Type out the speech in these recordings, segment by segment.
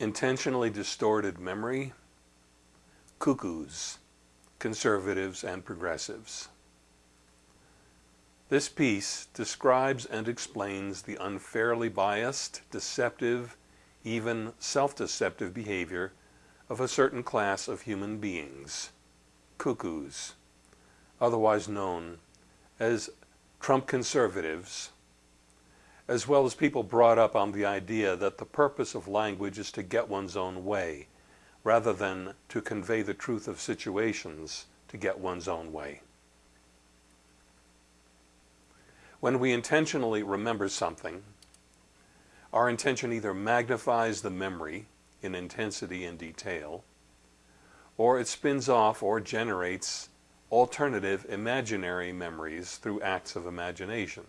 intentionally distorted memory, cuckoos, conservatives and progressives. This piece describes and explains the unfairly biased, deceptive, even self-deceptive behavior of a certain class of human beings, cuckoos, otherwise known as Trump conservatives, as well as people brought up on the idea that the purpose of language is to get one's own way, rather than to convey the truth of situations to get one's own way. When we intentionally remember something, our intention either magnifies the memory in intensity and detail, or it spins off or generates alternative imaginary memories through acts of imagination.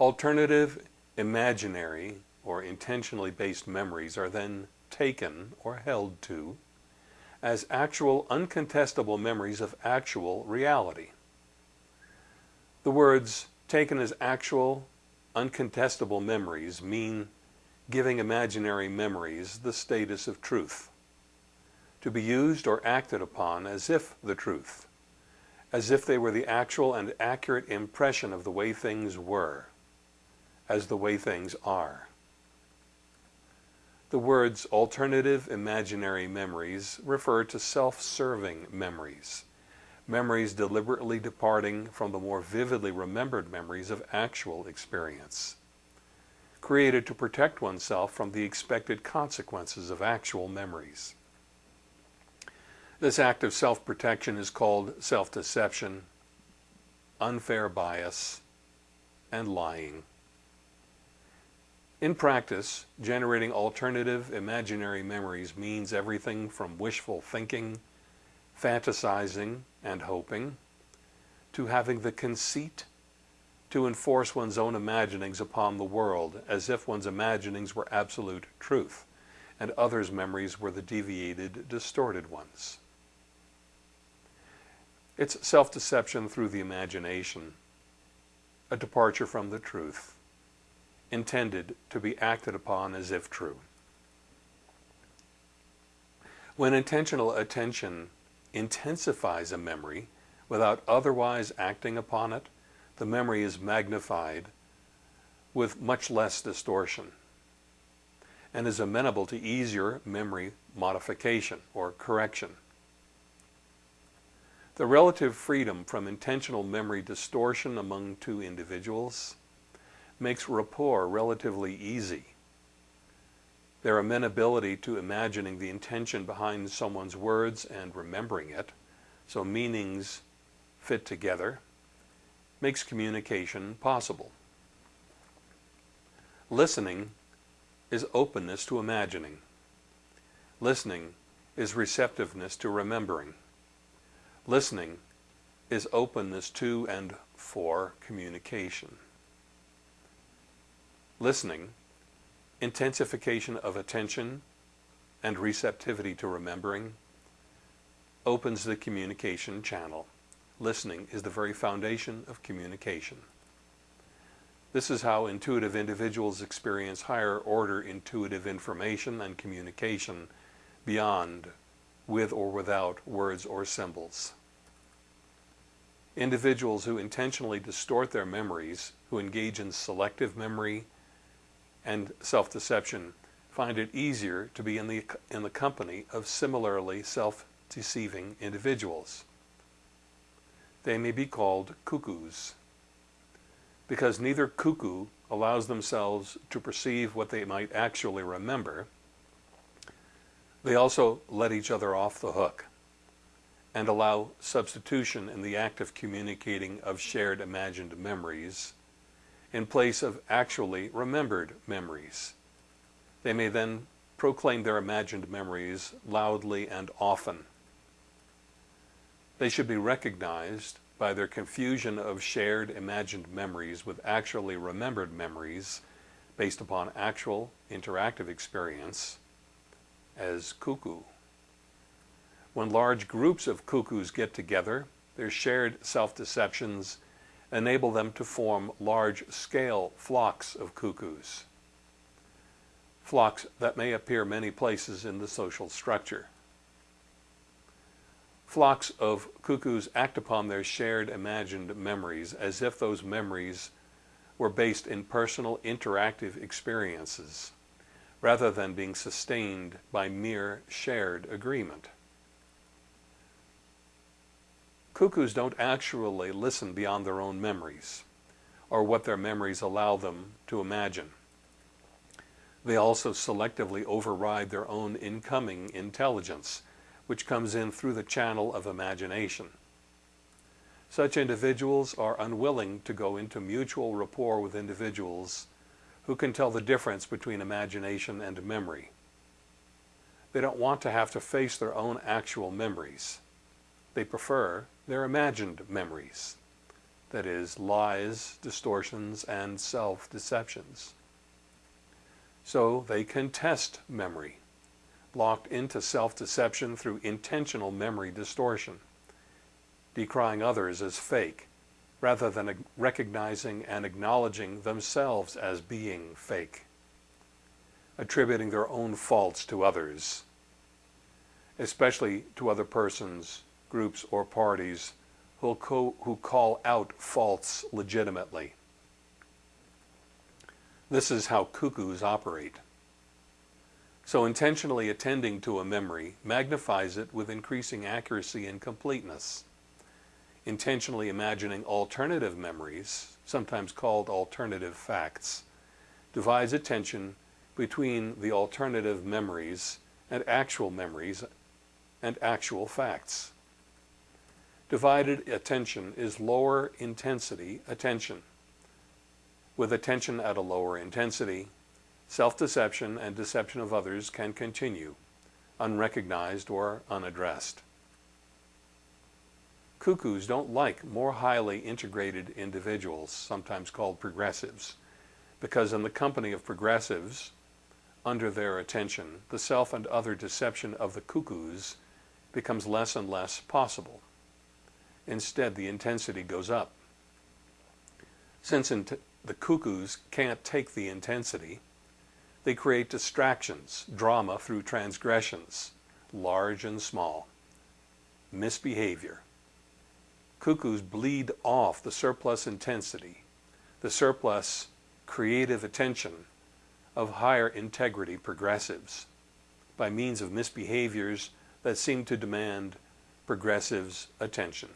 Alternative imaginary or intentionally based memories are then taken or held to as actual uncontestable memories of actual reality. The words taken as actual uncontestable memories mean giving imaginary memories the status of truth, to be used or acted upon as if the truth, as if they were the actual and accurate impression of the way things were, as the way things are. The words alternative imaginary memories refer to self-serving memories, memories deliberately departing from the more vividly remembered memories of actual experience, created to protect oneself from the expected consequences of actual memories. This act of self-protection is called self-deception, unfair bias, and lying. In practice, generating alternative imaginary memories means everything from wishful thinking, fantasizing, and hoping, to having the conceit to enforce one's own imaginings upon the world as if one's imaginings were absolute truth and others' memories were the deviated, distorted ones. It's self-deception through the imagination, a departure from the truth, intended to be acted upon as if true. When intentional attention intensifies a memory without otherwise acting upon it, the memory is magnified with much less distortion and is amenable to easier memory modification or correction. The relative freedom from intentional memory distortion among two individuals makes rapport relatively easy. Their amenability to imagining the intention behind someone's words and remembering it, so meanings fit together, makes communication possible. Listening is openness to imagining. Listening is receptiveness to remembering. Listening is openness to and for communication. Listening intensification of attention and receptivity to remembering opens the communication channel. Listening is the very foundation of communication. This is how intuitive individuals experience higher order intuitive information and communication beyond, with or without words or symbols. Individuals who intentionally distort their memories, who engage in selective memory, and self-deception find it easier to be in the, in the company of similarly self-deceiving individuals. They may be called cuckoos because neither cuckoo allows themselves to perceive what they might actually remember. They also let each other off the hook and allow substitution in the act of communicating of shared imagined memories in place of actually remembered memories. They may then proclaim their imagined memories loudly and often. They should be recognized by their confusion of shared imagined memories with actually remembered memories based upon actual interactive experience as cuckoo. When large groups of cuckoos get together, their shared self-deceptions enable them to form large-scale flocks of cuckoos. flocks that may appear many places in the social structure. Flocks of cuckoos act upon their shared imagined memories as if those memories were based in personal interactive experiences rather than being sustained by mere shared agreement. Cuckoos don't actually listen beyond their own memories or what their memories allow them to imagine. They also selectively override their own incoming intelligence, which comes in through the channel of imagination. Such individuals are unwilling to go into mutual rapport with individuals who can tell the difference between imagination and memory. They don't want to have to face their own actual memories. They prefer their imagined memories, that is, lies, distortions, and self-deceptions. So they contest memory, locked into self-deception through intentional memory distortion, decrying others as fake, rather than recognizing and acknowledging themselves as being fake, attributing their own faults to others, especially to other persons, groups, or parties who, who call out faults legitimately. This is how cuckoos operate. So intentionally attending to a memory magnifies it with increasing accuracy and completeness. Intentionally imagining alternative memories, sometimes called alternative facts, divides attention between the alternative memories and actual memories and actual facts. Divided attention is lower intensity attention with attention at a lower intensity, self-deception and deception of others can continue, unrecognized or unaddressed. Cuckoos don't like more highly integrated individuals, sometimes called progressives, because in the company of progressives, under their attention, the self and other deception of the cuckoos becomes less and less possible. Instead, the intensity goes up. Since the cuckoos can't take the intensity. They create distractions, drama through transgressions, large and small. Misbehavior. Cuckoos bleed off the surplus intensity, the surplus creative attention of higher integrity progressives by means of misbehaviors that seem to demand progressives' attention.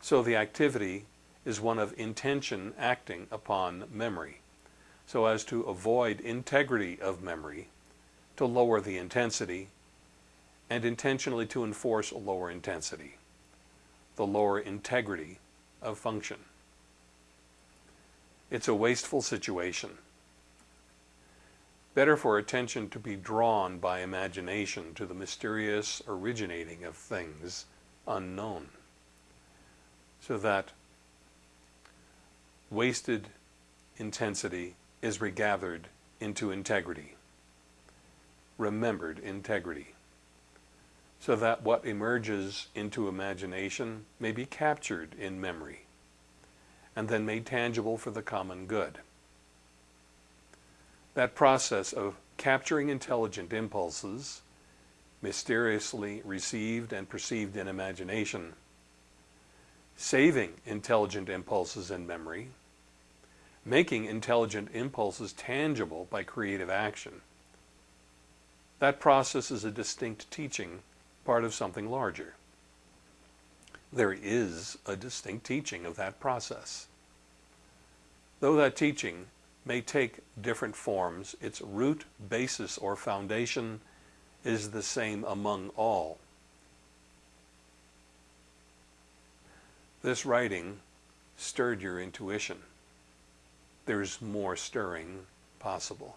So the activity is one of intention acting upon memory, so as to avoid integrity of memory, to lower the intensity, and intentionally to enforce a lower intensity, the lower integrity of function. It's a wasteful situation. Better for attention to be drawn by imagination to the mysterious originating of things unknown, so that wasted intensity is regathered into integrity, remembered integrity, so that what emerges into imagination may be captured in memory and then made tangible for the common good. That process of capturing intelligent impulses, mysteriously received and perceived in imagination, saving intelligent impulses in memory, making intelligent impulses tangible by creative action. That process is a distinct teaching, part of something larger. There is a distinct teaching of that process. Though that teaching may take different forms, its root, basis, or foundation is the same among all. This writing stirred your intuition. There's more stirring possible.